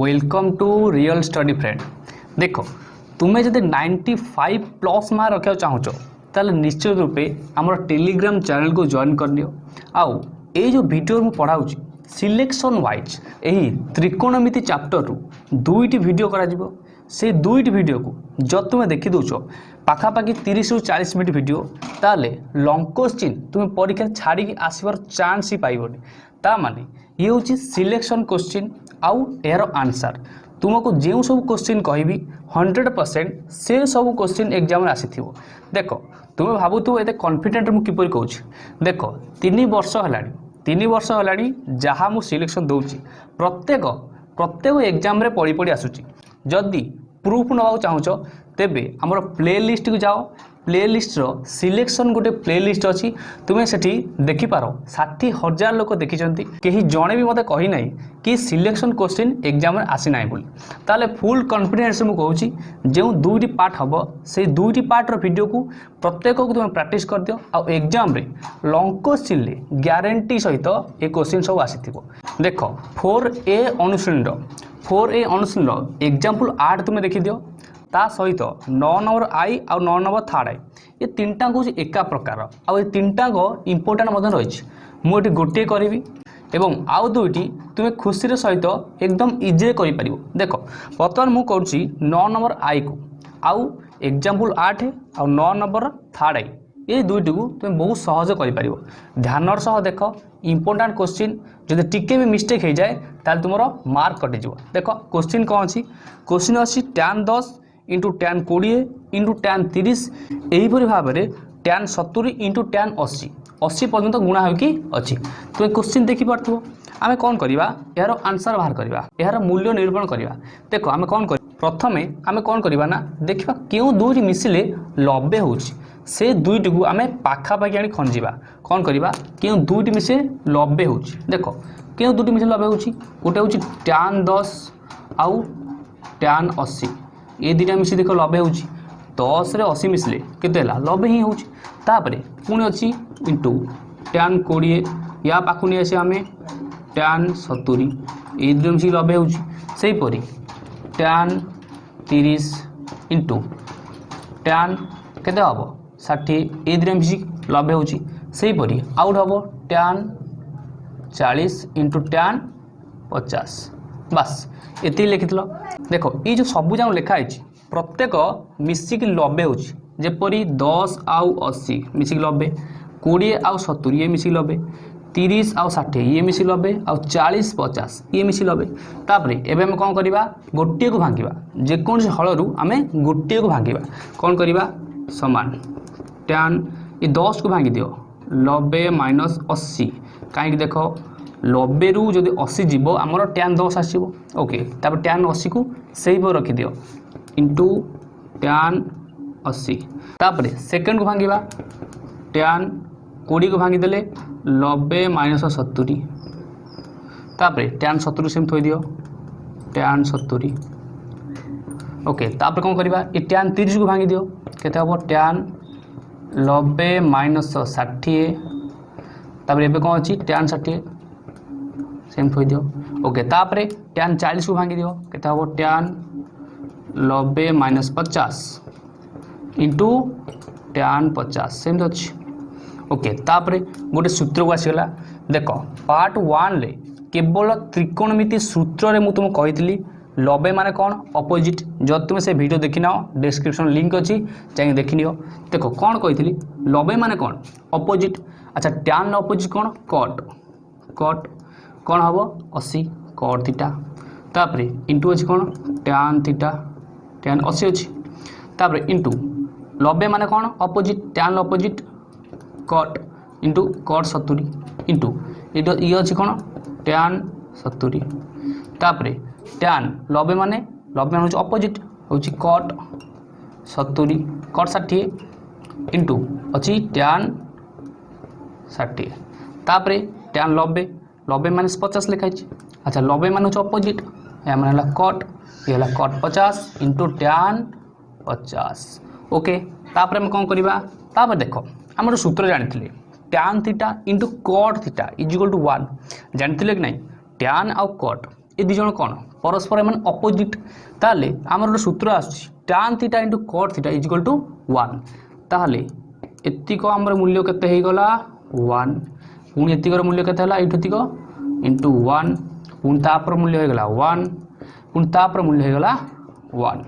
welcome to real study friend ଦେଖ ତୁମେ ଯଦି ନାଇଣ୍ଟି ଫାଇଭ୍ ପ୍ଲସ୍ ମାର୍କ ରଖିବାକୁ ଚାହୁଁଛ ତାହେଲେ ନିଶ୍ଚିତ ରୂପେ ଆମର ଟେଲିଗ୍ରାମ ଚ୍ୟାନେଲକୁ ଜଏନ୍ କରିନିଅ ଆଉ ଏଇ ଯେଉଁ ଭିଡ଼ିଓ ମୁଁ ପଢ଼ାଉଛି ସିଲେକ୍ସନ୍ ୱାଇଜ୍ ଏହି ତ୍ରିକୋଣମିତି ଚାପ୍ଟରରୁ ଦୁଇଟି ଭିଡ଼ିଓ କରାଯିବ ସେ ଦୁଇଟି ଭିଡ଼ିଓକୁ ଯଦି ତୁମେ ଦେଖିଦେଉଛ ପାଖାପାଖି ତିରିଶରୁ ଚାଳିଶ ମିନିଟ୍ ଭିଡ଼ିଓ ତାହେଲେ ଲଙ୍ଗ କୋଶ୍ଚିନ୍ ତୁମେ ପରୀକ୍ଷା ଛାଡ଼ିକି ଆସିବାର ଚାନ୍ସ ହିଁ ପାଇବନି ତା ମାନେ ଇଏ ହେଉଛି ସିଲେକ୍ସନ୍ କୋଶ୍ଚିନ୍ ଆଉ ଏହାର ଆନ୍ସର୍ ତୁମକୁ ଯେଉଁ ସବୁ କୋଶ୍ଚିନ୍ କହିବି ହଣ୍ଡ୍ରେଡ଼୍ ପରସେଣ୍ଟ ସେ ସବୁ କୋଶ୍ଚିନ୍ ଏକ୍ଜାମ୍ରେ ଆସିଥିବ ଦେଖ ତୁମେ ଭାବୁଥିବ ଏତେ କନଫିଡେଣ୍ଟ ମୁଁ କିପରି କହୁଛି ଦେଖ ତିନି ବର୍ଷ ହେଲାଣି ତିନି ବର୍ଷ ହେଲାଣି ଯାହା ମୁଁ ସିଲେକ୍ସନ୍ ଦେଉଛି ପ୍ରତ୍ୟେକ ପ୍ରତ୍ୟେକ ଏକ୍ଜାମ୍ରେ ପଢ଼ି ପଢ଼ି ଆସୁଛି ଯଦି ପ୍ରୁଫ୍ ନେବାକୁ ଚାହୁଁଛ ତେବେ ଆମର ପ୍ଲେ ଲିଷ୍ଟକୁ ଯାଅ ପ୍ଲେଲିଷ୍ଟର ସିଲେକ୍ସନ୍ ଗୋଟେ ପ୍ଲେଲିଷ୍ଟ ଅଛି ତୁମେ ସେଠି ଦେଖିପାର ଷାଠିଏ ହଜାର ଲୋକ ଦେଖିଛନ୍ତି କେହି ଜଣେ ବି ମୋତେ କହିନାହିଁ କି ସିଲେକ୍ସନ୍ କୋଶ୍ଚିନ୍ ଏକ୍ଜାମ୍ରେ ଆସିନାହିଁ ବୋଲି ତାହେଲେ ଫୁଲ୍ କନଫିଡେନ୍ସ ମୁଁ କହୁଛି ଯେଉଁ ଦୁଇଟି ପାର୍ଟ ହେବ ସେଇ ଦୁଇଟି ପାର୍ଟର ଭିଡ଼ିଓକୁ ପ୍ରତ୍ୟେକକୁ ତୁମେ ପ୍ରାକ୍ଟିସ୍ କରିଦିଅ ଆଉ ଏକ୍ଜାମ୍ରେ ଲଙ୍ଗ କୋଶ୍ଚିନ୍ରେ ଗ୍ୟାରେଣ୍ଟି ସହିତ ଏ କୋଶ୍ଚିନ୍ ସବୁ ଆସିଥିବ ଦେଖ ଫୋର୍ ଏ ଅନୁଶୀଳନର ফোর এ অনুশীলন এক্সাম্পল আট তুমি দেখি দিও ତା ସହିତ ନଅ ନମ୍ବର ଆଇ ଆଉ ନଅ ନମ୍ବର ଥାର୍ଡ଼ ଆଇ ଏ ତିନିଟାଙ୍କ ହେଉଛି ଏକା ପ୍ରକାର ଆଉ ଏ ତିନିଟାଙ୍କ ଇମ୍ପୋର୍ଟାଣ୍ଟ ମଧ୍ୟ ରହିଛି ମୁଁ ଏଠି ଗୋଟିଏ କରିବି এবং আউ দুইটি তুমি খুশির সহিত একদম ইজিরে করিপারিব দেখ বর্তমান মু করছি ন নম্বর আই কু আউ এক্সাম্পল আঠ আউ ন নম্বর থার্ড আই এই দুইটি তুমি বহু সহজ করিপার ধ্যানর সহ দেখ ইম্পর্টাট কোশ্চিন যদি টিকে বি মিস্টেক হয়ে যায় তাহলে তোমার মার্ক কটিযোগ দেখ কোশ্চিন কম অছি কোশ্চিন অছি ট্যান দশ ইন্টু ট্যান কোড়িয়ে ইন্টু ট্যান তিরিশ এইপরি ভাবে ট্যান সতুরি ইন্টু ট্যান অশী অশী পর্যন্ত গুণা হয়েকি অছি তুমি কোশ্চিন দেখিপারথব আমি কম করা এর আনসর বাহার করা এর মূল্য নিরূপণ করা দেখ আমি কম করি প্রথমে আমি কম করা না দেখা কেউ দুইটি মিশিলে লবে হচ্ছে সে দুইটি আমি পাখাপাখি আনি খঞ্জা কম করা কেউ দুইটি মিশে লবে হচ্ছে দেখ কেউ দুইটি মিশে লবে হচ্ছে গোটে হচ্ছে ট্যান দশ আউ ট্যান অশী ଏ ଦୁଇଟା ମିଶି ଦେଖ ଲବେ ହେଉଛି ଦଶରେ ଅଶୀ ମିଶିଲେ କେତେ ହେଲା ଲବେ ହିଁ ହେଉଛି ତାପରେ ପୁଣି ଅଛି ଇଣ୍ଟୁ ଟ୍ୟାନ୍ କୋଡ଼ିଏ ୟା ପାଖକୁ ନେଇ ଆସିବା ଆମେ ଟ୍ୟାନ୍ ସତୁରି ଏଇ ଦୁଇଟା ମିଶିକି ଲବେ ହେଉଛି ସେହିପରି ଟ୍ୟାନ୍ ତିରିଶ ଇଣ୍ଟୁ ଟ୍ୟାନ୍ କେତେ ହେବ ଷାଠିଏ ଏଇ ଦୁଇଟା ମିଶିକି ଲବେ ହେଉଛି ସେହିପରି ଆଉ ଗୋଟେ ହେବ ଟ୍ୟାନ୍ ଚାଳିଶ ଇଣ୍ଟୁ ଟ୍ୟାନ୍ ପଚାଶ বাস এতিকি লিখিল দেখ এই যে সবু যাক লেখা হয়েছে প্রত্যেক মিশিকি নবে হচ্ছে যেপরি দশ আউ অশি মিশিকি নবে কোড়িয়ে আউ সতুরি ইয়ে মিশিকি নবে তিরিশ আউ ষাঠিয়ে ইয়ে মিশি নবে আউ চাশ পচাশ ইয়ে মিশি নবে তাপরে এবে আমি কম করা গোটিয়ে ভাঙ্গা যেকোন হলরু আমি গোটিয়ে ভাঙ্গা কম করা সমান ট্যান এ দশ কু ভাঙ্গি দিও নবে মাইনস অশি কী দেখ নবেরু যদি অশী যাব আমার ট্যান দশ আসব ওকে তারপর ট্যান অশীকে সেইভাবে রখিদিও ইন্টু ট্যান অশী তাপরে সেকেন্ডকে ভাঙ্গা ট্যান কোড়িকে ভাঙ্গিদেলে নবে মাইনস সতুরি তাপরে ট্যান সতুরি সেমি থইদিও ট্যান সতুরি ওকে তাপরে কম করা এ ট্যান তিরিশকে ভাঙ্গিদিও কেতে হব ট্যান নবে মাইনস ষাঠিয়ে তাপরে এবে কম অ্যান ষাঠিয়ে सेम थोई दियो ओके तापरे टैन चालीस को भांगी दियो केता हो टैन नब्बे माइनस पचास इंटू टैन पचास सेम तो अच्छी ओके तापरे गोटे सूत्र को आसीगला देख पार्ट वन रे केवल त्रिकोणमिति सूत्र रे मु तुम कही লবে মানে কোণ অপোজিট যদি তুমি সে ভিডিও দেখি डिस्क्रिप्शन लिंक अच्छी অছি যাই দেখি নিও দেখো কোণ কইলি লবে মানে কোণ অপোজিট আচ্ছা ট্যান অপোজিট কোণ কট কট କ'ଣ ହେବ ଅଶୀ କଡ଼ ଥିଟା ତାପରେ ଇଣ୍ଟୁ ଅଛି କ'ଣ ଟ୍ୟାନ୍ ଥିଟା ଟ୍ୟାନ୍ ଅଶୀ ଅଛି ତାପରେ ଇଣ୍ଟୁ ନବେ ମାନେ କ'ଣ opposite tan opposite cot into cot ସତୁରି ଇଣ୍ଟୁ ଇଏ ଅଛି କ'ଣ ଟ୍ୟାନ୍ ସତୁରି ତାପରେ ଟ୍ୟାନ୍ ନବେ ମାନେ ନବେ ମାନେ ହେଉଛି ଅପୋଜିଟ୍ ହେଉଛି କଟ୍ ସତୁରି କଟ୍ ଷାଠିଏ ଇଣ୍ଟୁ ଅଛି ଟ୍ୟାନ୍ ଷାଠିଏ ତାପରେ ଟ୍ୟାନ୍ ନବେ নবে माइनस पचास लिखाई अच्छा नबे मान हूँ अपोजिट एम है कट ये है कट पचास इंटु टैन पचास ओके तापर आम कौन करवापर देख आम गोटे सूत्र जानी tan theta into cot theta is equal to one जानी कि ना टैन आउ कट ये दुज कौन परस्पर एम अपोजिट ताल आमर गोटे सूत्र आसान theta into cot theta is equal to one ताल एतिक आम मूल्य के वन ପୁଣି ଏତିକର ମୂଲ୍ୟ କେତେ ହେଲା ଏଇଠୁ ଏତିକ ଇଣ୍ଟୁ ୱାନ୍ ପୁଣି ତା'ପର ମୂଲ୍ୟ ହୋଇଗଲା ୱାନ୍ ପୁଣି ତା'ପର ମୂଲ୍ୟ ହୋଇଗଲା ୱାନ୍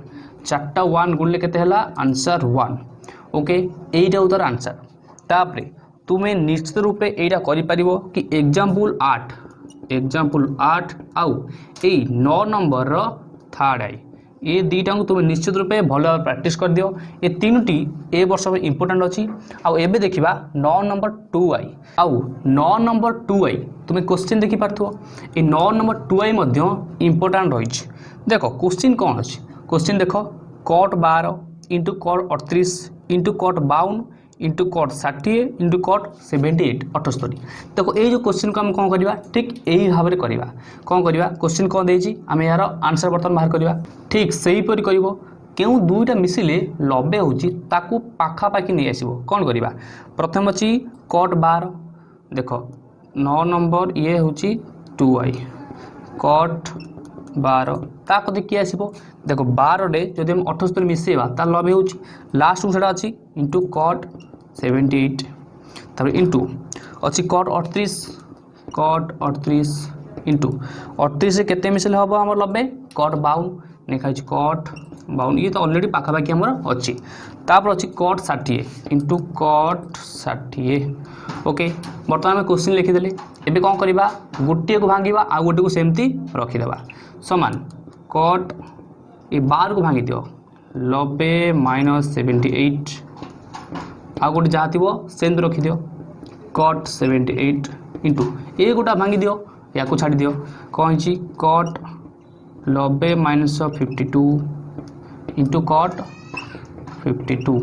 চারটা ওয়ান গুনলে কেতে হল আনসার ওয়ান ওকে এইটাও তার আনসার তাপরে তুমি নিশ্চিত রূপে এইটা করে কি এক্সাম্পল আট এক্সাম্পল আট আউ এই ন নম্বর থার্ড আই ଏ ଦୁଇଟାକୁ ତୁମେ ନିଶ୍ଚିତ ରୂପେ ଭଲ ଭାବରେ ପ୍ରାକ୍ଟିସ୍ କରିଦିଅ ଏ ତିନୋଟି ଏ ବର୍ଷ ପାଇଁ ଇମ୍ପୋର୍ଟାଣ୍ଟ ଅଛି ଆଉ ଏବେ ଦେଖିବା ନଅ ନମ୍ବର ଟୁ ଆଇ ଆଉ ନଅ ନମ୍ବର ଟୁ ଆଇ ତୁମେ କୋଶ୍ଚିନ୍ ଦେଖିପାରୁଥିବ ଏ ନଅ ନମ୍ବର ଟୁ ଆଇ ମଧ୍ୟ ଇମ୍ପୋର୍ଟାଣ୍ଟ ରହିଛି ଦେଖ କୋଶ୍ଚିନ୍ କ'ଣ ଅଛି କୋଶ୍ଚିନ୍ ଦେଖ କଟ୍ ବାର ଇଣ୍ଟୁ କଟ୍ ଅଠତିରିଶ ଇଣ୍ଟୁ କଟ୍ ବାଉନ ইন্টু কট ষাঠিয়ে ইন্টু কট সেভেন্টি এইট অঠস্তরি দেখো এই যে কোশ্চিনକୁ ଆମେ କ'ଣ କରିବା ଠିକ୍ ଏହି ଭାବରେ କରିବା କ'ଣ କରିବା କୋଶ୍ଚିନ୍ କ'ଣ ଦେଇଛି ଆମେ ଏହାର ଆନ୍ସର୍ ବର୍ତ୍ତମାନ ବାହାର କରିବା ଠିକ୍ ସେହିପରି କରିବ କେଉଁ ଦୁଇଟା ମିଶିଲେ ଲବେ ହେଉଛି ତାକୁ ପାଖାପାଖି ନେଇ ଆସିବ କ'ଣ କରିବା ପ୍ରଥମ ଅଛି କଟ୍ ବାର ଦେଖ ନଅ ନମ୍ବର ଇଏ ହେଉଛି ଟୁ ୱାଇ କଟ୍ ବାର ତା କତି କିଏ ଆସିବ ଦେଖ ବାରରେ ଯଦି ଆମେ ଅଠର ସତରେ ମିଶାଇବା ତା ଲଭ୍ ହେଉଛି ଲାଷ୍ଟକୁ ସେଇଟା ଅଛି ଇଣ୍ଟୁ କଟ୍ ସେଭେଣ୍ଟି ଏଇଟ୍ ତାପରେ ଇଣ୍ଟୁ ଅଛି କଟ୍ ଅଠତିରିଶ କଟ୍ ଅଠତିରିଶ ଇଣ୍ଟୁ ଅଠତିରିଶରେ କେତେ ମିଶାଇଲେ ହେବ ଆମର ଲବେ କଟ୍ ବାଉନ ଲେଖା ହେଇଛି କଟ୍ ବାଉନ ଇଏ ତ ଅଲରେଡ଼ି ପାଖାପାଖି ଆମର ଅଛି ତାପରେ ଅଛି କଟ୍ ଷାଠିଏ ଇଣ୍ଟୁ କଟ୍ ଷାଠିଏ ଓକେ ବର୍ତ୍ତମାନ ଆମେ କୋଶ୍ଚିନ୍ ଲେଖିଦେଲେ ଏବେ କ'ଣ କରିବା ଗୋଟିଏକୁ ଭାଙ୍ଗିବା ଆଉ ଗୋଟିଏକୁ ସେମିତି ରଖିଦେବା ସମାନ କଟ୍ ଏ ବାରକୁ ଭାଙ୍ଗିଦିଅ ନବେ ମାଇନସ୍ ସେଭେଣ୍ଟି ଏଇଟ୍ ଆଉ ଗୋଟେ ଯାହା ଥିବ ସେମିତି ରଖିଦିଅ କଟ୍ ସେଭେଣ୍ଟି ଏଇଟ୍ ଇଣ୍ଟୁ ଏ ଗୋଟା ଭାଙ୍ଗିଦିଅ ୟାକୁ ଛାଡ଼ିଦିଅ କ'ଣ ହେଇଛି କଟ୍ ନବେ minus fifty two into cot fifty two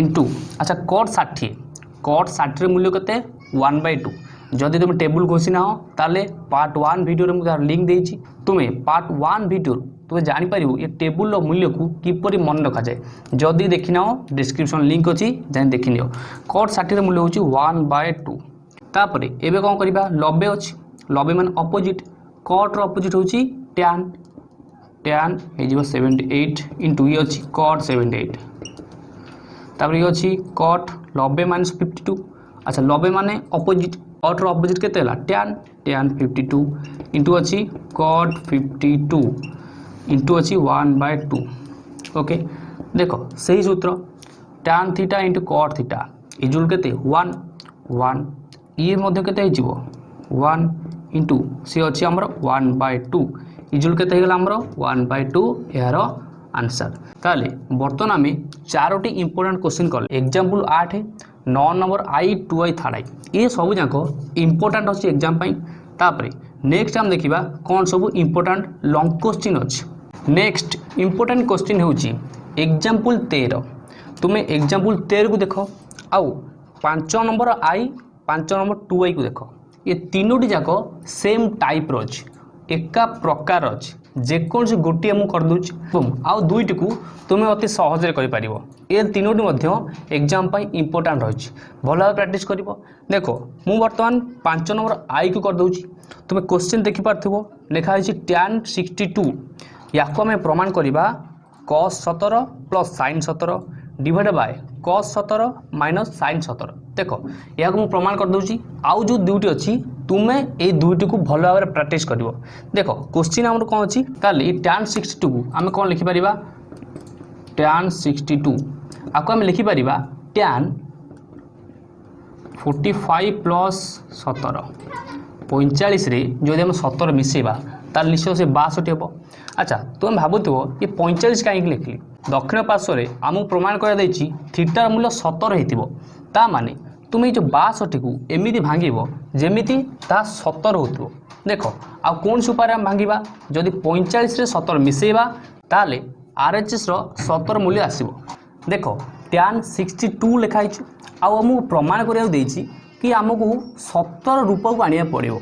into আচ্ছা কট ষাঠিয়ে কট ষাঠির মূল্য কেতে ওয়ান বাই টু যদি তুমি টেবুল ঘষি না হো তাহলে পার্ট ওয়ান ভিডিওরে মু তার লিঙ্ক দিয়েছি তুমি পার্ট ওয়ান ভিডিওর তুমি জাঁপার এ টেবুল মূল্যকু কিপর মনে রখাযায় যদি দেখি নাও ডিসক্রিপশন লিঙ্ক অছি যাই দেখি নিও কট ষাঠির মূল্য হচ্ছে ওয়ান বাই টু তাপরে এবে কম করা লবে অছি লবে মানে অপোজিট কটর অপোজিট হচ্ছে ট্যান ট্যান হয়ে সেভেন্টি এইট ইন্টু ইয়ে হচ্ছে কট সেভেন্টি এইট তাপরে ইয়ে হচ্ছে কট নবে মাইনস ফিফটি টু আচ্ছা নবে মানে অপোজিট কটর অপোজিট কেতে হল tan tan fifty two into অছি কট ফিফটি টু ইন্টু অছি ওয়ান বাই টু ওকে দেখ সেই সূত্র tan theta into cot theta equal কেতে ওয়ান ওয়ান ইয়ে মধ্যে কেতে হয়ে যাব ওয়ান ইন্টু সি অছি আমার ওয়ান বাই টু ইজুল কেতে হয়ে গেল আমার ওয়ান বাই টু এর আনসার তাহলে বর্তমান আমি চারোটি ইম্পর্টাট কোশ্চিন কলে এক্সাম্পল আঠ নয় number I two I third I এ সবু যাক ইম্পর্টাট অছি এক্সাম পাই তাপরে নেক্সট আমি দেখিবা কোন সবু ইম্পর্টাট লং কোশ্চিন অছি নেক্সট ইম্পর্টাট কোশ্চিন হচ্ছে এক্সাম্পল তের তুমি এক্সাম্পল তের কু দেখ আউ পাঁচ নম্বর আই পাঁচ নম্বর টু আই কু দেখ এ তিনোটি যাক সেম টাইপ্র অছে একা প্রকার অছি যেকোন গোটিয়ে মু করদেছি এবং আউ দুইটিকে তুমি অতি সহজে করে এ তিনোটি মধ্য এক্সাম পাই ইম্পর্টাট রয়েছে ভালোভাবে প্র্যাকটিস করব দেখ মু বর্তমান পাঁচ নম্বর আইকু করদেছি তুমি কোশ্চিন দেখিপার্থ লেখা হয়েছে ট্যান সিক্সটি টু ইয়াকু আমি প্রমাণ করা কস সতর প্লস সাইন সতর ডিভাইড বাই কস সতর মাইনস সাইন সতর দেখ ইয়াকু মু প্রমাণ করদেছি আউ যে দুইটি অছি তুমি এই দুইটিকে ভাল ভাবে প্রাকটিস করব দেখ কোশ্চিন আমার কম অছি তাহলে এই ট্যান সিক্সটি টু আমি কম লিখিপার ট্যান সিক্সটি টু আকু আমি লিখিপার ট্যান ফোর্টি ফাইভ প্লস সতর পঁয়চাশে যদি আমি সতর মিশাইবা তাহলে নিশ্চয় সে বাষট্টি হব আচ্ছা তুমি ভাবুথিব এ পঁয়চাশ কাইকি লিখলি দক্ষিণ পার্শ্বরে আমি প্রমাণ করা দিয়েছি থিটার মূল্য সতর হয়ে তা মানে তুমি এই ଯେଉଁ ବାଷଠିକୁ ଏମିତି ଭାଙ୍ଗିବ ଯେମିତି ତାହା ସତର ହେଉଥିବ ଦେଖ ଆଉ କୌଣସି ଉପାୟରେ ଆମେ ଭାଙ୍ଗିବା ଯଦି ପଇଁଚାଳିଶରେ ସତର ମିଶାଇବା ତାହେଲେ ଆର୍ଏଚ୍ଏସ୍ର ସତର ମୂଲ୍ୟ ଆସିବ ଦେଖ ଟ୍ୟାନ୍ ସିକ୍ସଟି ଟୁ ଲେଖା ହେଇଛି ଆଉ ଆମକୁ ପ୍ରମାଣ କରିବାକୁ ଦେଇଛି କି ଆମକୁ ସତର ରୂପକୁ ଆଣିବାକୁ ପଡ଼ିବ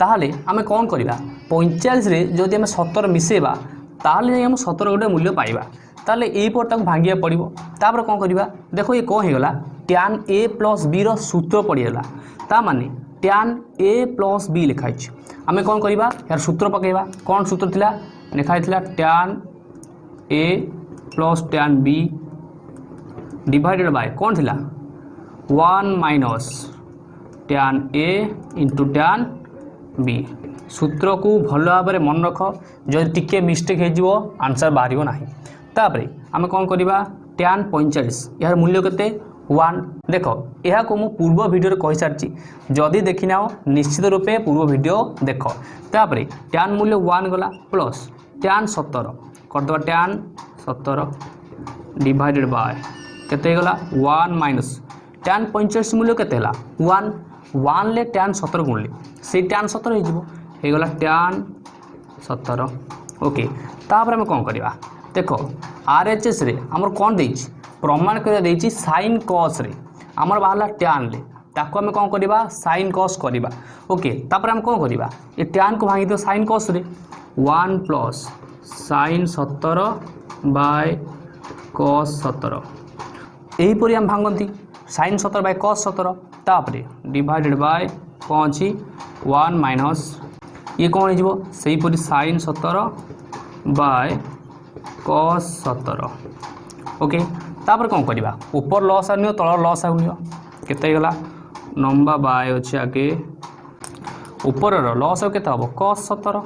ତାହେଲେ ଆମେ କ'ଣ କରିବା ପଇଁଚାଳିଶରେ ଯଦି ଆମେ ସତର ମିଶାଇବା ତାହେଲେ ଯାଇ ଆମେ ସତର ଗୋଟେ ମୂଲ୍ୟ ପାଇବା ତାହେଲେ ଏଇପଟ ତାକୁ ଭାଙ୍ଗିବାକୁ ପଡ଼ିବ ତାପରେ କ'ଣ କରିବା ଦେଖ ଇଏ କ'ଣ ହେଇଗଲା टैन ए प्लस बी रूत्र पड़ेगा तामान टैन ए प्लस बी लिखाई आम कौन कर सूत्र पकेवा कौन सूत्र था लिखाई थी tan A plus tan B divided by कौन थी one minus tan A into tan B सूत्र को भल भाव मन रख जो टी मिस्टेक आंसर बाहर ना आम कौन करवा टैन पैंचाश यार मूल्य के ওয়ান দেখ ଏହାକୁ ମୁଁ ପୂର୍ବ ଭିଡ଼ିଓରେ କହିସାରିଛି ଯଦି ଦେଖିନାଅ ନିଶ୍ଚିତ ରୂପେ ପୂର୍ବ ଭିଡ଼ିଓ ଦେଖ ତାପରେ ଟ୍ୟାନ୍ ମୂଲ୍ୟ ୱାନ୍ ଗଲା ପ୍ଲସ୍ ଟ୍ୟାନ୍ ସତର କରିଦେବା ଟ୍ୟାନ୍ ସତର ଡିଭାଇଡ଼େଡ଼ ବାଏ କେତେ ହେଇଗଲା ୱାନ୍ ମାଇନସ୍ ଟ୍ୟାନ୍ ପଇଁଚାଳିଶ ମୂଲ୍ୟ କେତେ ହେଲା ୱାନ୍ ୱାନ୍ରେ ଟ୍ୟାନ୍ ସତର ଗୁଣିଲେ ସେଇ ଟ୍ୟାନ୍ ସତର ହେଇଯିବ ହେଇଗଲା ଟ୍ୟାନ୍ ସତର ଓକେ ତାପରେ ଆମେ କ'ଣ କରିବା দেখ আরএচএসরে আমার কম দিয়েছি প্রমাণ করে দিয়েছি সাইন কসরে আমার বাহারা ট্যানরে তাকে আমি কম করা সাইন কস করা ওকে তাপরে আমি কম করা এ ট্যানকে ভাঙি দেব সাইন কসরে ওয়ান প্লস সাইন সতর বাই কস সতর এইপরি আমি ভাঙতি সাইন সতর বাই কস সতর তাপরে ডিভাইডেড বাই কম অছি ওয়ান মাইনস ইয়ে কম হয়ে সেইপরি সাইন সতর বাই ସତର ଓକେ ତାପରେ କ'ଣ କରିବା ଉପର ଲସ୍ ଆଣିବ ତଳ ଲସ୍ ଆଣିବ କେତେ ହେଇଗଲା ନମ୍ବା ବାଏ ଅଛି ଆଗେ ଉପରର ଲସ୍ ଆଉ କେତେ ହେବ କଷ ସତର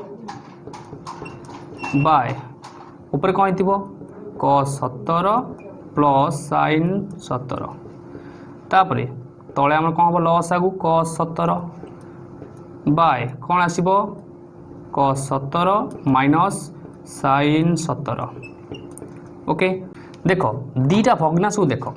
ବାଏ ଉପରେ କ'ଣ ହେଇଥିବ କଷ ସତର ପ୍ଲସ୍ ସାଇନ୍ ସତର ତାପରେ ତଳେ ଆମର କ'ଣ ହେବ ଲସ୍ ଆଗକୁ କଷ ସତର ବାଏ କ'ଣ ଆସିବ କଷ ସତର ମାଇନସ୍ ସାଇନ୍ ସତର ওকে ଦେଖ ଦୁଇଟା ଭଗ୍ନାଶକୁ ଦେଖ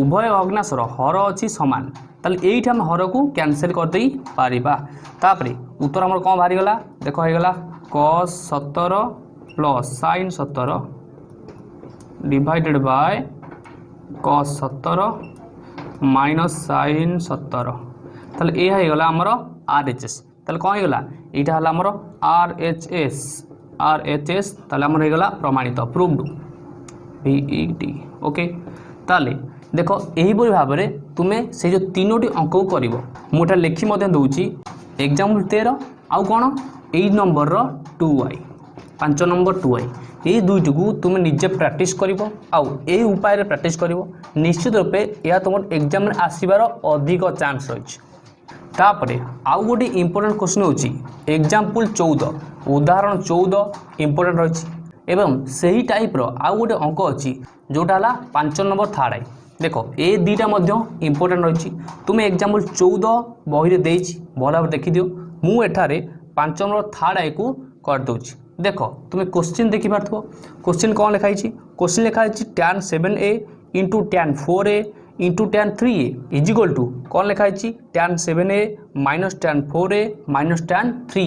ଉଭୟ ଭଗ୍ନାଶର ହର ଅଛି ସମାନ ତାହେଲେ ଏଇଠି ଆମେ ହରକୁ କ୍ୟାନସେଲ୍ କରିଦେଇପାରିବା ତାପରେ ଉତ୍ତର ଆମର କ'ଣ ବାହାରିଗଲା ଦେଖ ହେଇଗଲା କସ୍ ସତର ପ୍ଲସ୍ ସାଇନ୍ ସତର ଡିଭାଇଡ଼େଡ଼୍ ବାଏ କସ୍ ସତର ମାଇନସ୍ ସାଇନ୍ ସତର ତାହେଲେ ଏହା ହେଇଗଲା ଆମର ଆର୍ ଏଚ୍ ଏସ୍ ତାହେଲେ କ'ଣ ହେଇଗଲା ଏଇଟା ହେଲା ଆମର R H S R H S ତାହେଲେ ଆମର ହେଇଗଲା ପ୍ରମାଣିତ ପ୍ରୁଭ୍ଡ ভিইডি ওকে e তাহলে দেখ এইপরি ভাবে তুমি সেই যে তিনোটি অঙ্কু করব মু এটা লেখি দেছি এক্সাম্পল তের আউ কোণ এই নম্বরর টু ওয়াই পাঁচ নম্বর টু ওয়াই এই দুইটি তুমি নিজে প্র্যাকটিস করব আউ এই উপায়ে প্র্যাকটিস করব নিশ্চিত রূপে এয়া তোমার এক্সামে আসবার অধিক চান্স রয়েছে তাপরে আউ গোটি ইম্পর্টাট কোশ্চিন হচ্ছে এক্সাম্পল চৌদ উদাহরণ চৌদ ইম্পর্টাট রয়েছে এবং ସେହି ଟାଇପ୍ର ଆଉ ଗୋଟେ ଅଙ୍କ ଅଛି ଯେଉଁଟା ହେଲା ପାଞ୍ଚ ନମ୍ବର ଥାର୍ଡ଼ ଆଇ ଦେଖ ଏ ଦୁଇଟା ମଧ୍ୟ ଇମ୍ପୋର୍ଟାଣ୍ଟ ରହିଛି ତୁମେ ଏକ୍ଜାମ୍ପଲ୍ ଚଉଦ ବହିରେ ଦେଇଛି ଭଲ ଭାବରେ ଦେଖିଦିଅ ମୁଁ ଏଠାରେ ପାଞ୍ଚ ନମ୍ବର ଥାର୍ଡ଼ ଆଇକୁ କରିଦେଉଛି ଦେଖ ତୁମେ କୋଶ୍ଚିନ୍ ଦେଖିପାରୁଥିବ କୋଶ୍ଚିନ୍ କ'ଣ ଲେଖା ହେଇଛି କୋଶ୍ଚିନ୍ ଲେଖା ହେଇଛି tan seven A into tan four A into tan three A equal to কম লেখা হয়েছি tan seven A minus tan four A minus tan three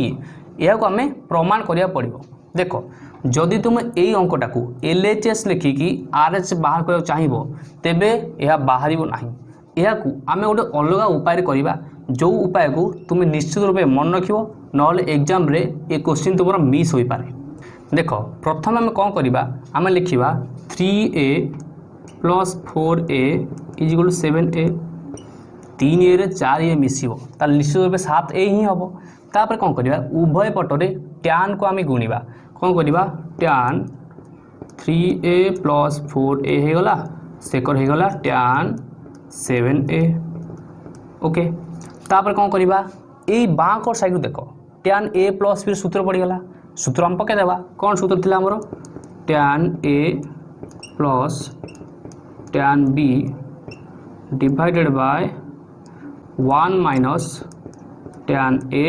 A এখন আমি প্রমাণ করা পড়ব দেখ ଯଦି ତୁମେ ଏଇ ଅଙ୍କଟାକୁ ଏଲ୍ ଏଚ୍ ଏସ୍ ଲେଖିକି ଆର୍ ଏଚ୍ ବାହାର କରିବାକୁ ଚାହିଁବ ତେବେ ଏହା ବାହାରିବ ନାହିଁ ଏହାକୁ ଆମେ ଗୋଟେ ଅଲଗା ଉପାୟରେ କରିବା ଯେଉଁ ଉପାୟକୁ ତୁମେ ନିଶ୍ଚିତ ରୂପେ ମନେ ରଖିବ ନହେଲେ ଏକ୍ଜାମ୍ରେ ଏ କୋଶ୍ଚିନ୍ ତୁମର ମିସ୍ ହୋଇପାରେ ଦେଖ ପ୍ରଥମେ ଆମେ କ'ଣ କରିବା ଆମେ ଲେଖିବା three A plus four A equal to seven A তিন এ চারি এ মিশিব তাহলে নিশ্চিত রূপে সাত এ হি হব তাপরে কম করা উভয় পটরে ট্যানকু আমি গুণবা କ'ଣ କରିବା tan three A plus four A হয়ে গলা সেকর হয়ে গলা ট্যান সেভেন এ ওকে তাপরে কম করা এই বাঁ কর সাইড দেখ ট্যান এ প্লস বি সূত্র পড়িগলা সূত্র আমি পকাই দেবা কোণ সূত্র লা আমার tan A plus tan B divided by one minus tan A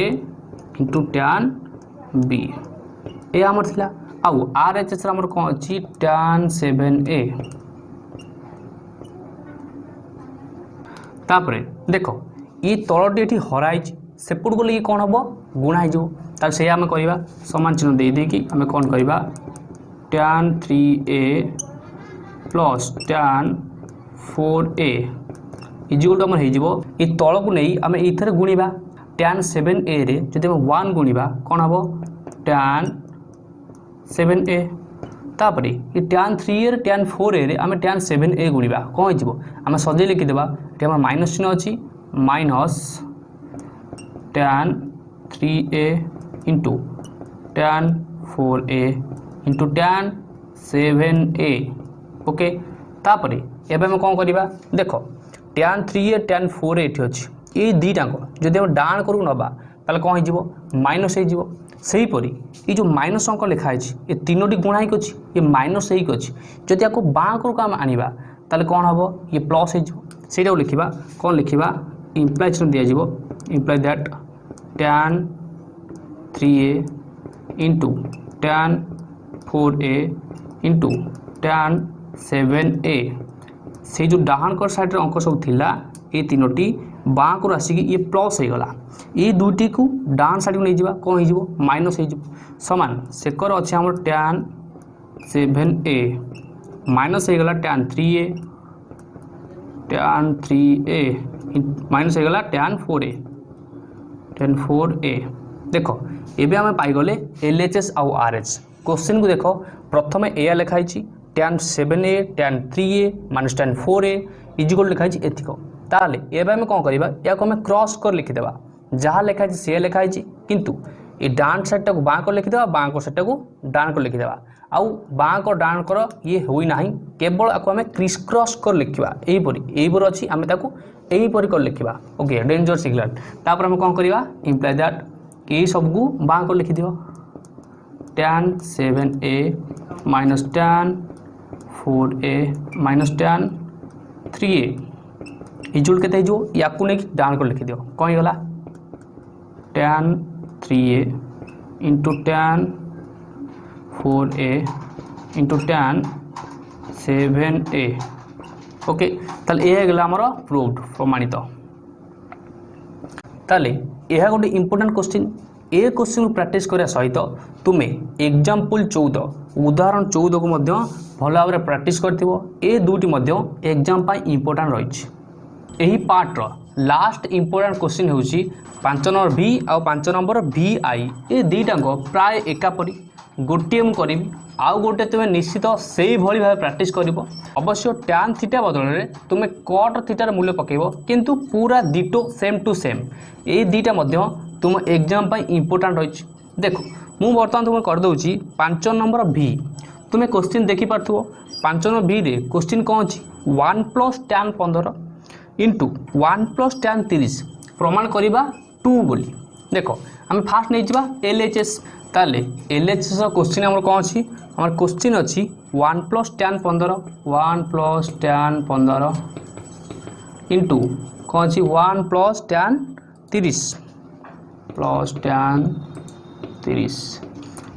into tan B ଏ ଆମର ଥିଲା ଆଉ ଆର୍ ଏଚ୍ ଏସ୍ର ଆମର କ'ଣ ଅଛି ଟାନ୍ ସେଭେନ୍ ଏ ତାପରେ ଦେଖ ଇ ତଳଟି ଏଠି ହରାଇଛି ସେପଟକୁ ଗଲେ ଇଏ କ'ଣ ହେବ ଗୁଣା ହେଇଯିବ ତାହେଲେ ସେଇଆ ଆମେ କରିବା ସମାନ ଚିହ୍ନ ଦେଇଦେଇକି ଆମେ କ'ଣ କରିବା tan three A plus tan four A ଇଜିଓଟା ଆମର ହେଇଯିବ ଏ ତଳକୁ ନେଇ ଆମେ ଏଇଥିରେ ଗୁଣିବା ଟ୍ୟାନ୍ ସେଭେନ୍ ଏରେ ଯଦି ଆମେ ୱାନ୍ ଗୁଣିବା କ'ଣ ହେବ ଟ୍ୟାନ୍ সেভেন এ তাপরে ই ট্যান থ্রি এর ট্যান ফোর এ আমি ট্যান সেভেন এ গুড়া কম হয়ে আমি সজাই লিখিদেবা এটি আমার মাইনস চিহ্ন অছি minus tan three A into tan four A into tan seven A okay তাপরে এবার আমি কম করা দেখ tan three A tan four A এটি অছি এই দুইটাঙ্ক যদি আমি ডান করু নবা তাহলে কম হয়ে মাইনস হয়ে সেইপরি এই যে মাইনস অঙ্ক লেখা হয়েছে এ তিনোটি গুণা হয়ে অছি এ মাইনস হয়ে অছি যদি আকু বাঁ করুক আমি আনবা তাহলে কম হব ইয়ে প্লস হয়ে সেইটাও লিখবা কম লিখবা ইমপ্লাই চিহ্ন দিয়াযিব imply that tan three A into tan four A into tan seven A সেই যে ডাহাণ সাইডের অঙ্ক সব লা এই তিনোটি ବାଁକୁ ଆସିକି ଇଏ ପ୍ଲସ୍ ହୋଇଗଲା ଏଇ ଦୁଇଟିକୁ ଡାହାଣ ସାଇଡ଼କୁ ନେଇଯିବା କ'ଣ ହେଇଯିବ ମାଇନସ୍ ହେଇଯିବ ସମାନ ସେକର ଅଛି ଆମର ଟ୍ୟାନ୍ ସେଭେନ୍ ଏ ମାଇନସ୍ ହେଇଗଲା tan three A tan three A minus ହେଇଗଲା tan four A tan four A ଦେଖ ଏବେ ଆମେ ପାଇଗଲେ ଏଲ୍ ଏଚ୍ ଏସ୍ ଆଉ ଆର୍ ଏଚ୍ କୋଶ୍ଚିନ୍କୁ ଦେଖ ପ୍ରଥମେ ଏୟା ଲେଖା ହେଇଛି tan seven A tan three A minus tan four A equal ଲେଖା ହେଇଛି ଏଥିକ তাহলে এবে আমি কম করা ইয়াকে আমি ক্রস করে লিখিদেবা যা লেখা হয়েছে সে লেখা হয়েছে কিন্তু এই ডান সাইডটা বাঁ করে লিখিদেবা বাঁ সাইডটা ডান করে লিখিদেবা আউ বাঁ ডান কর ইয়ে হই না কেবল আকু আমি ক্রিস ক্রস করে লিখিবা এইপরি এইপরি অছি আমি তাকে এইপরি করে লিখিবা ওকে ডেঞ্জর সিগনাল তারপরে আমি কম করা ইমপ্লাই দ্যাট এই সবকু বাঁ করে লিখিদিও tan seven A minus tan four A minus tan three A result के या नहीं डाण कर लिखिदि कौन होगा tan three A into tan four A into tan seven A okay তাহলে এ গেল আমার প্রুভড প্রমাণিত তাহলে এহা গোটে ইম্পর্টাট কোশ্চিন এ কোশ্চিন প্র্যাকটিস করা সহিত তুমি এক্সাম্পল চৌদ উদাহরণ চৌদকু মধ্য ভালো ভাবে প্র্যাকটিস করে এ দুইটি মধ্য এক্সাম পাই ইম্পর্টাট রয়েছে ଏହି ପାର୍ଟର ଲାଷ୍ଟ ଇମ୍ପୋର୍ଟାଣ୍ଟ କୋଶ୍ଚିନ୍ ହେଉଛି ପାଞ୍ଚ ନମ୍ବର ଭି ଆଉ ପାଞ୍ଚ ନମ୍ବର ଭି ଆଇ ଏ ଦୁଇଟାଙ୍କ ପ୍ରାୟ ଏକାପରି ଗୋଟିଏ ମୁଁ କରିବି ଆଉ ଗୋଟେ ତୁମେ ନିଶ୍ଚିତ ସେଇଭଳି ଭାବେ ପ୍ରାକ୍ଟିସ୍ କରିବ ଅବଶ୍ୟ ଟ୍ୟାନ୍ ଥିଟା ବଦଳରେ ତୁମେ କଟ୍ ଥିଟାର ମୂଲ୍ୟ ପକାଇବ କିନ୍ତୁ ପୁରା ଦିଟୋ ସେମ୍ ଟୁ ସେମ୍ ଏଇ ଦୁଇଟା ମଧ୍ୟ ତୁମ ଏକ୍ଜାମ୍ ପାଇଁ ଇମ୍ପୋର୍ଟାଣ୍ଟ ରହିଛି ଦେଖ ମୁଁ ବର୍ତ୍ତମାନ ତୁମେ କରିଦେଉଛି ପାଞ୍ଚ ନମ୍ବର ଭି ତୁମେ କୋଶ୍ଚିନ୍ ଦେଖିପାରୁଥିବ ପାଞ୍ଚ ନମ୍ବର ଭିରେ କୋଶ୍ଚିନ୍ କ'ଣ ଅଛି ୱାନ୍ ପ୍ଲସ୍ ଟ୍ୟାନ୍ ପନ୍ଦର ইন্টু ওয়ান প্লস ট্যান তিরিশ প্রমাণ করা টু বলে দেখ আমি ফার্স্ট নিয়ে যা এলএচএস তাহলে এলএচএস কোশ্চিন আমার কম অছি আমার কোশ্চিন অছি ওয়ান প্লস ট্যান পনের ওয়ান প্লস ট্যান পনের ইন্টু কম অছি ওয়ান প্লস ট্যান তিরিশ প্লস ট্যান তিরিশ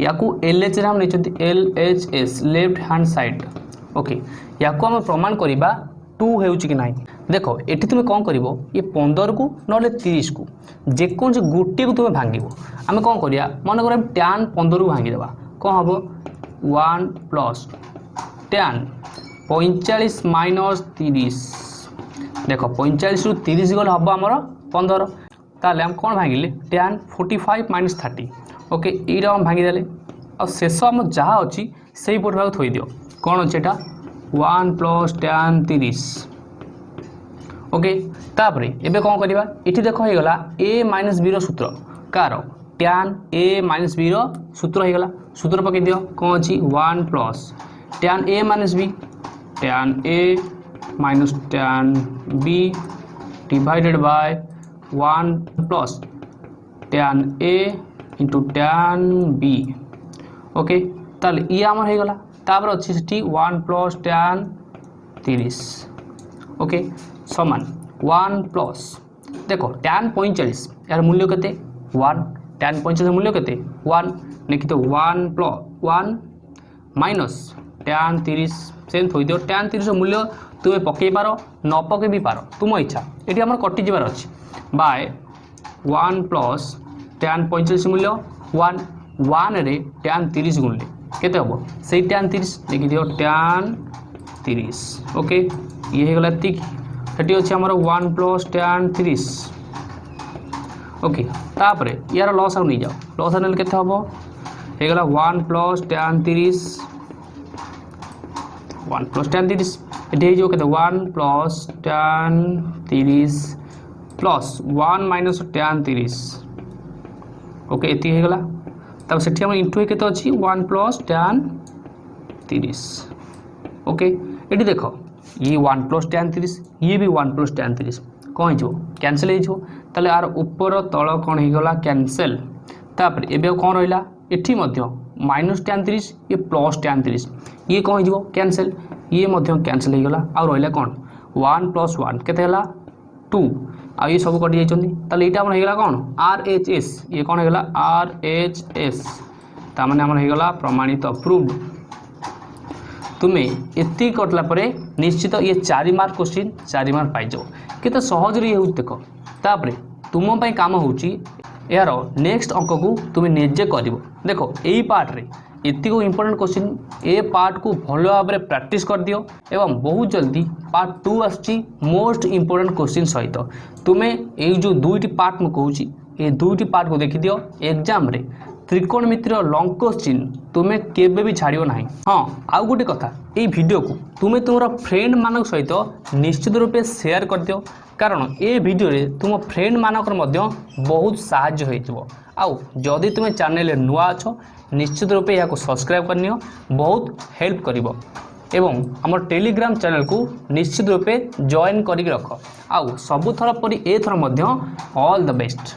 ইয়াকু এলএচএস আমি নিয়েছি LHS left hand side okay ইয়াকু আমি প্রমাণ করা টু ହେଉଛି କି ନାହିଁ ଦେଖ ଏଠି ତୁମେ କ'ଣ କରିବ ଏ ପନ୍ଦରକୁ ନହେଲେ ତିରିଶକୁ ଯେକୌଣସି ଗୋଟିଏକୁ ତୁମେ ଭାଙ୍ଗିବ ଆମେ କ'ଣ କରିବା ମନେକର ଆମେ ଟ୍ୟାନ୍ ପନ୍ଦରକୁ ଭାଙ୍ଗିଦେବା କ'ଣ ହେବ ୱାନ୍ ପ୍ଲସ୍ ଟ୍ୟାନ୍ ପଇଁଚାଳିଶ ମାଇନସ୍ ତିରିଶ ଦେଖ ପଇଁଚାଳିଶରୁ ତିରିଶ ଗଲେ ହେବ ଆମର ପନ୍ଦର ତାହେଲେ ଆମେ କ'ଣ ଭାଙ୍ଗିଲେ tan forty five minus thirty okay ଏଇଟା ଆମେ ଭାଙ୍ଗିଦେଲେ ଆଉ ଶେଷ ଆମର ଯାହା ଅଛି ସେଇ ପଟ ଭାଗ ଥୋଇଦିଅ କ'ଣ ଅଛି ଏଇଟା ওয়ান প্লস ଟ୍ୟାନ୍ ତିରିଶ ଓକେ ତାପରେ ଏବେ କ'ଣ କରିବା ଏଠି ଦେଖ ହେଇଗଲା ଏ ମାଇନସ୍ ବିର ସୂତ୍ର କାହାର ଟ୍ୟାନ୍ ଏ ମାଇନସ୍ ବିର ସୂତ୍ର ହେଇଗଲା ସୂତ୍ର ପକାଇ ଦିଅ କ'ଣ ଅଛି one plus tan A minus B tan A minus tan B divided by one plus tan A into tan B okay তাহলে ই আমার হয়ে গলা তারপর অছি সেটি ওয়ান প্লস ট্যান তিরিশ ওকে সমান ওয়ান প্লস দেখ ট্যান পঁয়চাশ এর মূল্য কেতে ওয়ান ট্যান পঁয়চাশ মূল্য কেতে ওয়ান লিখিত one plus one minus tan তিরিশ সেম থই দিও ট্যান তিরিশ মূল্য তুমি পকাই পার ন পকাই বি পার তুম ইচ্ছা এটি আমার কটি যাবার অছি বাই ওয়ান প্লস ট্যান পঁয়চাশ মূল্য ওয়ান ওয়ানরে ট্যান তিরিশ গুণলে কেতে হব সেই ট্যান তিরিশ লিখি দিও ট্যান তিরিশ ওকে ইয়ে হয়ে গেল এত সেটি হচ্ছে আমার ওয়ান প্লস ট্যান তিরিশ ওকে তাপরে ইয়ার লস আউ নিয়ে যাও লস আউ নেলে কেতে হব হয়ে গেল ওয়ান প্লস ট্যান তিরিশ ওয়ান প্লস ট্যান তিরিশ এটি হয়ে যাব কেতে ওয়ান প্লস ট্যান তিরিশ প্লস ওয়ান মাইনস ট্যান তিরিশ ওকে এটি হয়ে গেলা তারপর সেটি আমার ইন্টু কেতে অছি ওয়ান প্লস ট্যান তিরিশ ওকে এটি দেখ ইয়ে ওয়ান প্লস ট্যান তিরিশ ইয়ে বি ওয়ান প্লস ট্যান তিরিশ কম হয়েছে ক্যানসেল হয়েছে তাহলে আর উপর তল e e কম হয়ে গলা ক্যানসেল তাপরে এবে কম রহলা এটি মধ্য মাইনস ট্যান তিরিশ ইয়ে প্লস ট্যান তিরিশ ইয়ে কম হয়ে ক্যানসেল ইয়ে মধ্য ক্যানসেল হয়ে গলা আর রহলা কম ওয়ান প্লস ওয়ান কেতে হলা টু ଆଉ ଇଏ ସବୁ କଟିଯାଇଛନ୍ତି ତାହେଲେ ଏଇଟା ଆମର ହେଇଗଲା କ'ଣ ଆର୍ ଏଚ୍ ଏସ୍ ଇଏ କ'ଣ ହେଇଗଲା ଆର୍ ଏଚ୍ ଏସ୍ ତାମାନେ ଆମର ହେଇଗଲା ପ୍ରମାଣିତ ପ୍ରୁଭ୍ଡ তুমি এতিক কটলা পরে নিশ্চিত ইয়ে চারি মার্ক কোশ্চিন চারি মার্ক পাইযাও কেতে সহজরে ইয়ে হচ্ছে দেখ তাপরে তুমি কাম হচ্ছে এর নেক্সট অঙ্কু তুমি নিজে করব দেখ এই পার্টরে ଏତିକି ଇମ୍ପୋର୍ଟାଣ୍ଟ କୋଶ୍ଚିନ୍ ଏ ପାର୍ଟକୁ ଭଲ ଭାବରେ ପ୍ରାକ୍ଟିସ୍ କରିଦିଅ ଏବଂ ବହୁତ ଜଲ୍ଦି ପାର୍ଟ ଟୁ ଆସୁଛି ମୋଷ୍ଟ ଇମ୍ପୋର୍ଟାଣ୍ଟ କୋଶ୍ଚିନ୍ ସହିତ ତୁମେ ଏଇ ଯେଉଁ ଦୁଇଟି ପାର୍ଟ ମୁଁ କହୁଛି ଏ ଦୁଇଟି ପାର୍ଟକୁ ଦେଖିଦିଅ ଏକ୍ଜାମ୍ରେ ত্রিকোণমিতির লং কোশ্চিন তুমি কেবে বি ছাড়ব না হ্যাঁ আউ গোটে কথা এই ভিডিওকে তুমি তোমার ফ্রেন্ড মান সহ নিশ্চিত রূপে সেয়ার করেদিও কারণ এ ভিডিওরে তুম ফ্রেন্ড মানকর মধ্য বহুত সাহায্য হয়েছিল আউ যদি তুমি চ্যানেলে নূয়া আছ ନିଶ୍ଚିତ ରୂପେ ଏହାକୁ ସବସ୍କ୍ରାଇବ୍ କରିନିଅ ବହୁତ ହେଲ୍ପ କରିବ ଏବଂ ଆମର ଟେଲିଗ୍ରାମ ଚ୍ୟାନେଲକୁ ନିଶ୍ଚିତ ରୂପେ ଜଏନ୍ କରିକି ରଖ ଆଉ ସବୁଥର ପରି ଏଥର ମଧ୍ୟ ଅଲ୍ ଦ ବେଷ୍ଟ